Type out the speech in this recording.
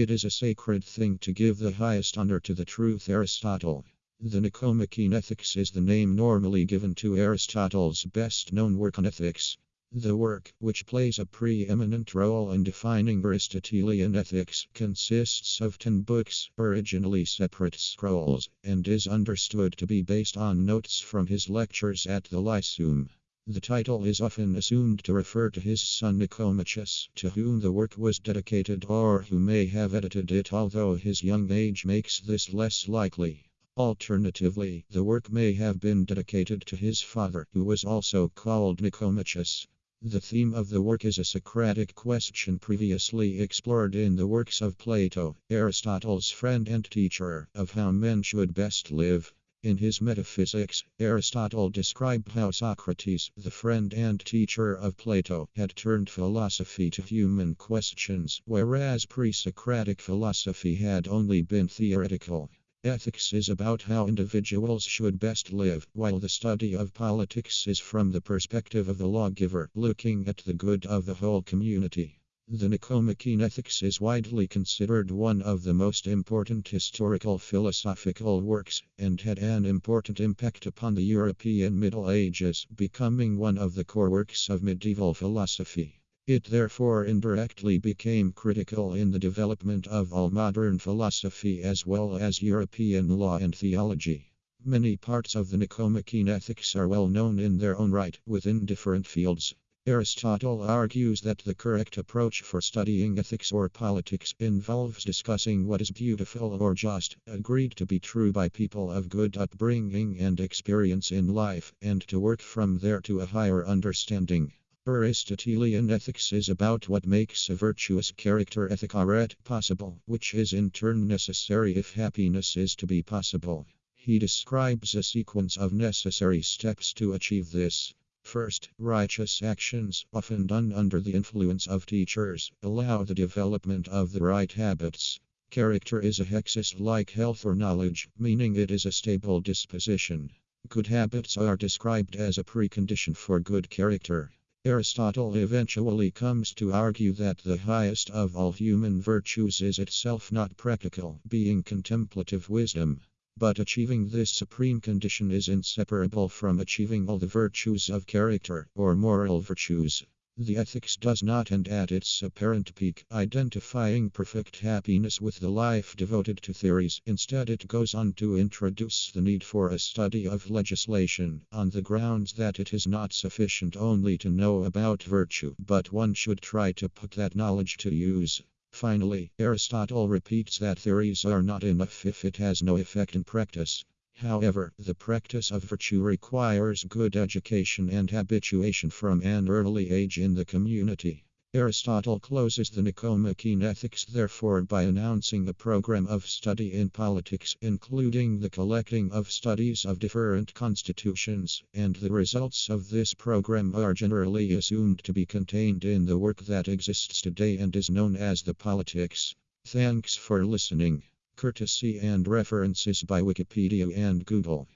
It is a sacred thing to give the highest honor to the truth Aristotle. The Nicomachean Ethics is the name normally given to Aristotle's best known work on ethics. The work, which plays a preeminent role in defining Aristotelian ethics, consists of ten books, originally separate scrolls, and is understood to be based on notes from his lectures at the Lyceum. The title is often assumed to refer to his son Nicomachus, to whom the work was dedicated or who may have edited it, although his young age makes this less likely. Alternatively, the work may have been dedicated to his father, who was also called Nicomachus. The theme of the work is a Socratic question previously explored in the works of Plato, Aristotle's friend and teacher, of how men should best live. In his Metaphysics, Aristotle described how Socrates, the friend and teacher of Plato, had turned philosophy to human questions, whereas pre Socratic philosophy had only been theoretical. Ethics is about how individuals should best live, while the study of politics is from the perspective of the lawgiver, looking at the good of the whole community. The Nicomachean Ethics is widely considered one of the most important historical philosophical works, and had an important impact upon the European Middle Ages, becoming one of the core works of medieval philosophy. It therefore indirectly became critical in the development of all modern philosophy as well as European law and theology. Many parts of the Nicomachean Ethics are well known in their own right within different fields. Aristotle argues that the correct approach for studying ethics or politics involves discussing what is beautiful or just, agreed to be true by people of good upbringing and experience in life, and to work from there to a higher understanding. Aristotelian ethics is about what makes a virtuous character ethic or possible, which is in turn necessary if happiness is to be possible. He describes a sequence of necessary steps to achieve this. First, righteous actions, often done under the influence of teachers, allow the development of the right habits. Character is a hexis like health or knowledge, meaning it is a stable disposition. Good habits are described as a precondition for good character. Aristotle eventually comes to argue that the highest of all human virtues is itself not practical, being contemplative wisdom. But achieving this supreme condition is inseparable from achieving all the virtues of character, or moral virtues. The ethics does not end at its apparent peak, identifying perfect happiness with the life devoted to theoria. Instead, it goes on to introduce the need for a study of legislation, on the grounds that it is not sufficient only to know about virtue, but one should try to put that knowledge to use. Finally, Aristotle repeats that theoria are not enough if it has no effect in practice. However, the practice of virtue requires good education and habituation from an early age in the community. Aristotle closes the Nicomachean Ethics therefore by announcing a program of study in politics, including the collecting of studies of different constitutions, and the results of this program are generally assumed to be contained in the work that exists today and is known as the Politics. Thanks for listening. Courtesy and references by Wikipedia and Google.